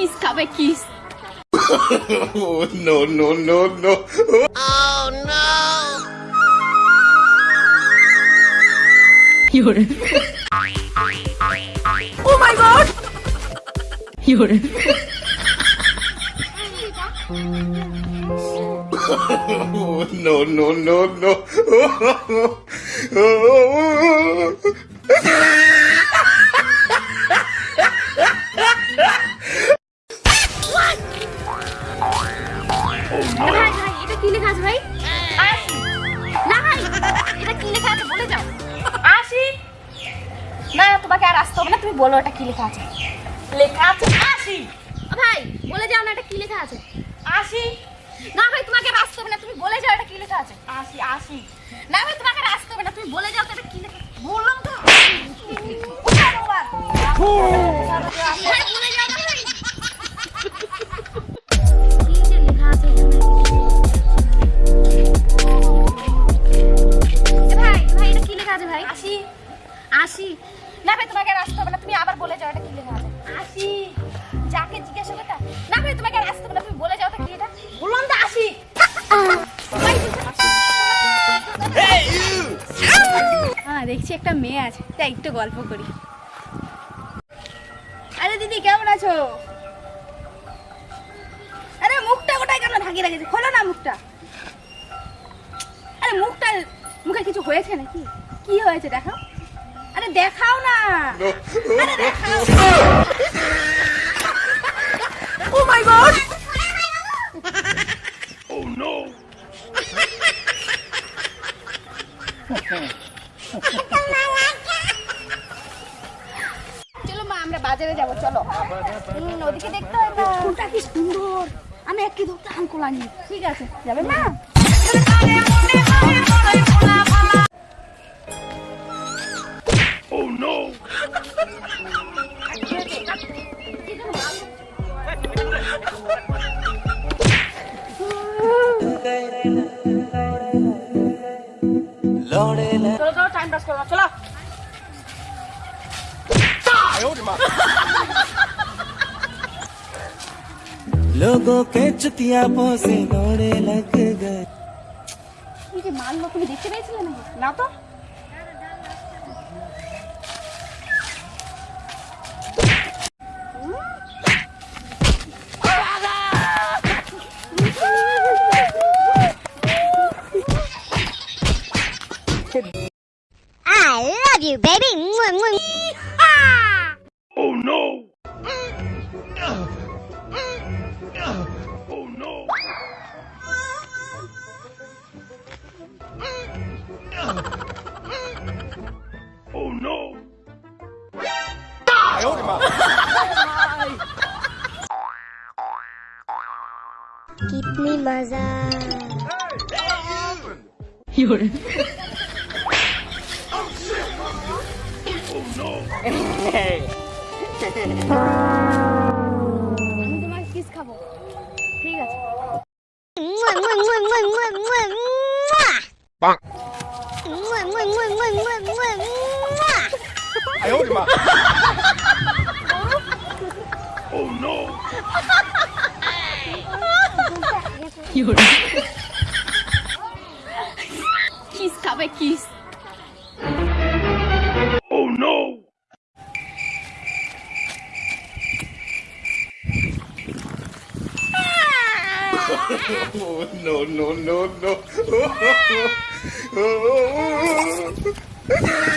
cheese, cupcake cheese. oh, no, no, no, no. Oh, no. You're. oh my god. You're. oh, no, no, no, no. ভাই ভাই এটা কি লেখা আছে ভাই? আশি। না ভাই এটা কি লেখা আছে বলে যাও। আশি? না তোমাকে আর আসতে হবে না তুমি বলো এটা কি লেখা আছে। লেখা আছে আশি। ও ভাই বলে যাও না এটা কি লেখা আছে। আশি? না ভাই তোমাকে আর আসতে হবে না তুমি বলে যাও এটা কি লেখা আছে। আশি আশি। না ভাই তোমাকে আর আসতে হবে না তুমি বলে যাও আশি না ভাই তোমাকে আর আসতে হবে না তুমি আবার বলে যাও এটা কি লেখা আছে। আশি যাকে জিজ্ঞাসা করতে না ভাই তোমাকে আর আসতে হবে না তুমি বলে যাও তো কি এটা। বললাম তো আসি। হ্যাঁ দেখছি একটা মেয়ে আছে। তাই একটু গল্প করি। আরে দিদি কেমন আছো? আরে মুখটা গোটায় কেন ঢাকিয়ে রেখেছে? খোলো না মুখটা। আরে মুখটা মুখে কিছু হয়েছে নাকি? কি হয়েছে আরে দেখাও না। আরে দেখাও। ও মাই গড চলো মা আমরা বাজারে যাব চলো। ওদিকে দেখতে হবে। কি সুন্দর। আমি একটি ধরতে আঙ্কুল আনি ঠিক আছে যাবে না চলো টাইম পাস করো চলো लोगों के चुतिया से दौड़े लग गए এই যে মারলো তুমি দেখতে পেয়েছিলে নাকি না তো I love you, baby. Oh no. Oh no. Oh no. Trời ơi mà. Give me maza. Hey, what happened? so. Angemachte Bang. cover kiss. Kiss Oh, no, no, no, no.